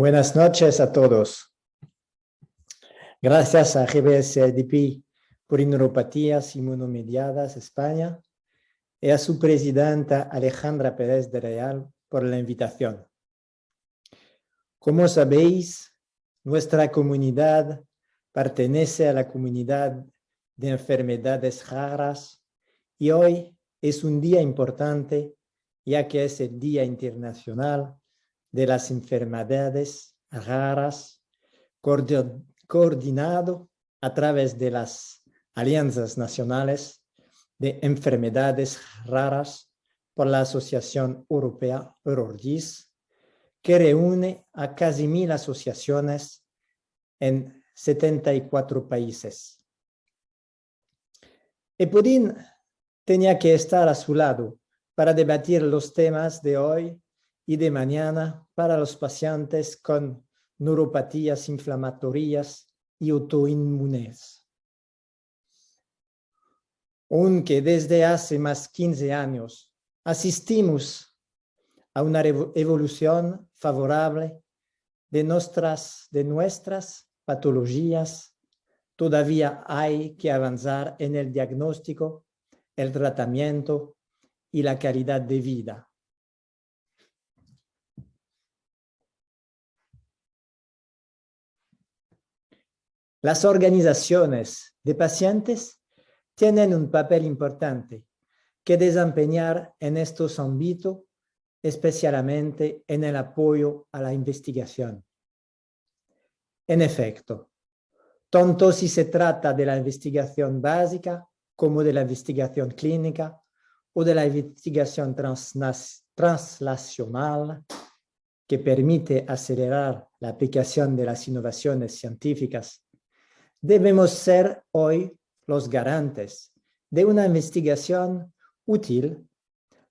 Buenas noches a todos. Gracias a GBS-ADP por Neuropatías Inmunomediadas España y a su presidenta Alejandra Pérez de Real por la invitación. Como sabéis, nuestra comunidad pertenece a la comunidad de enfermedades raras y hoy es un día importante ya que es el Día Internacional de las Enfermedades Raras coordinado a través de las Alianzas Nacionales de Enfermedades Raras por la Asociación Europea Eurordis, que reúne a casi mil asociaciones en 74 países. Epudin tenía que estar a su lado para debatir los temas de hoy y de mañana para los pacientes con neuropatías inflamatorias y autoinmunes. Aunque desde hace más 15 años asistimos a una evolución favorable de nuestras, de nuestras patologías, todavía hay que avanzar en el diagnóstico, el tratamiento y la calidad de vida. Las organizaciones de pacientes tienen un papel importante que desempeñar en estos ámbitos, especialmente en el apoyo a la investigación. En efecto, tanto si se trata de la investigación básica como de la investigación clínica o de la investigación translacional que permite acelerar la aplicación de las innovaciones científicas, debemos ser hoy los garantes de una investigación útil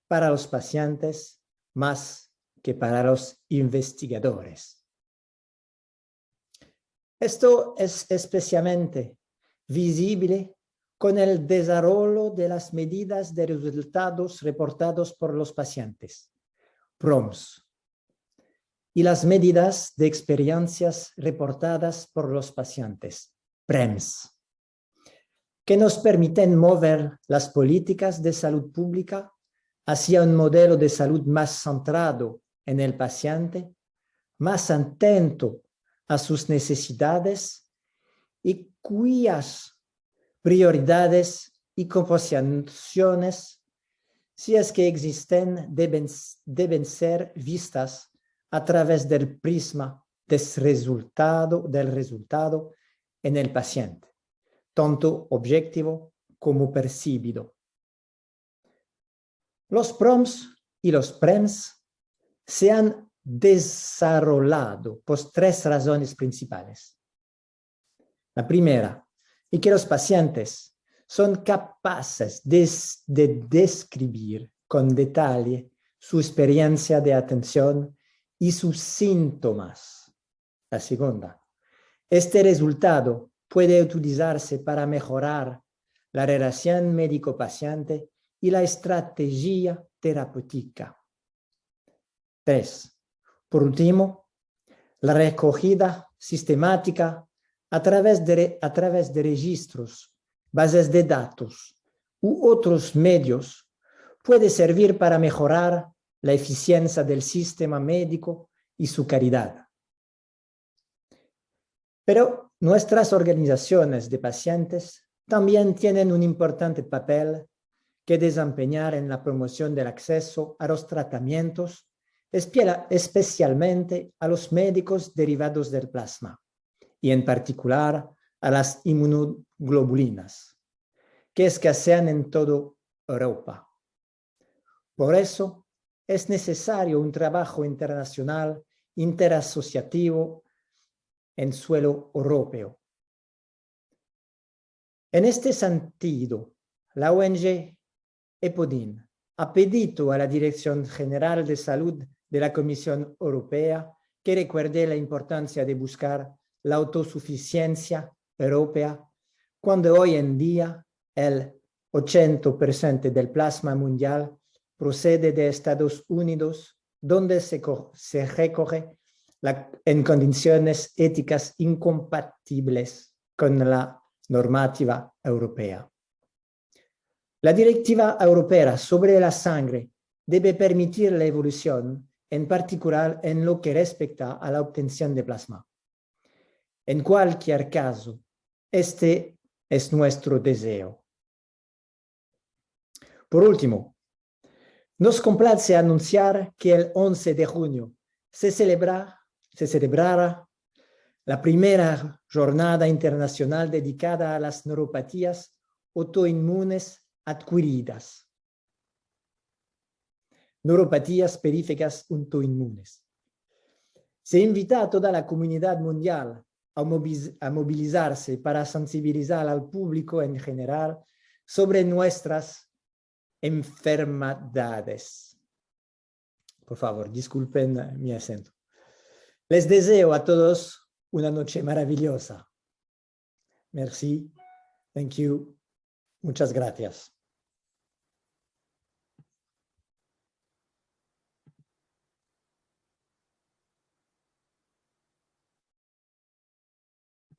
para los pacientes más que para los investigadores. Esto es especialmente visible con el desarrollo de las medidas de resultados reportados por los pacientes, PROMS, y las medidas de experiencias reportadas por los pacientes, PREMS, que nos permiten mover las políticas de salud pública hacia un modelo de salud más centrado en el paciente, más atento a sus necesidades y cuyas prioridades y composiciones, si es que existen, deben, deben ser vistas a través del prisma del resultado, del resultado en el paciente, tanto objetivo como percibido. Los PROMS y los PREMS se han desarrollado por tres razones principales. La primera, y que los pacientes son capaces de, describir con detalle su experiencia de atención y sus síntomas. La segunda, este resultado puede utilizarse para mejorar la relación médico-paciente y la estrategia terapéutica. Tres, por último, la recogida sistemática a través de, a través de registros, bases de datos u otros medios puede servir para mejorar la eficiencia del sistema médico y su calidad. Pero nuestras organizaciones de pacientes también tienen un importante papel que desempeñar en la promoción del acceso a los tratamientos, especialmente a los médicos derivados del plasma y en particular a las inmunoglobulinas, que escasean en toda Europa. Por eso, es necesario un trabajo internacional interasociativo en suelo europeo. En este sentido, la ONG EPODIN ha pedido a la Dirección General de Salud de la Comisión Europea que recuerde la importancia de buscar la autosuficiencia europea, cuando hoy en día el 80% del plasma mundial procede de Estados Unidos, donde se, se recoge en condiciones éticas incompatibles con la normativa europea. La directiva europea sobre la sangre debe permitir la evolución, en particular en lo que respecta a la obtención de plasma. En cualquier caso, este es nuestro deseo. Por último, nos complace anunciar que el 11 de junio se, celebra, se celebrará la primera jornada internacional dedicada a las neuropatías autoinmunes adquiridas. Neuropatías periféricas autoinmunes. Se invita a toda la comunidad mundial a movilizarse para sensibilizar al público en general sobre nuestras enfermedades. Por favor, disculpen mi acento. Les deseo a todos una noche maravillosa. Merci. Thank you. Muchas gracias.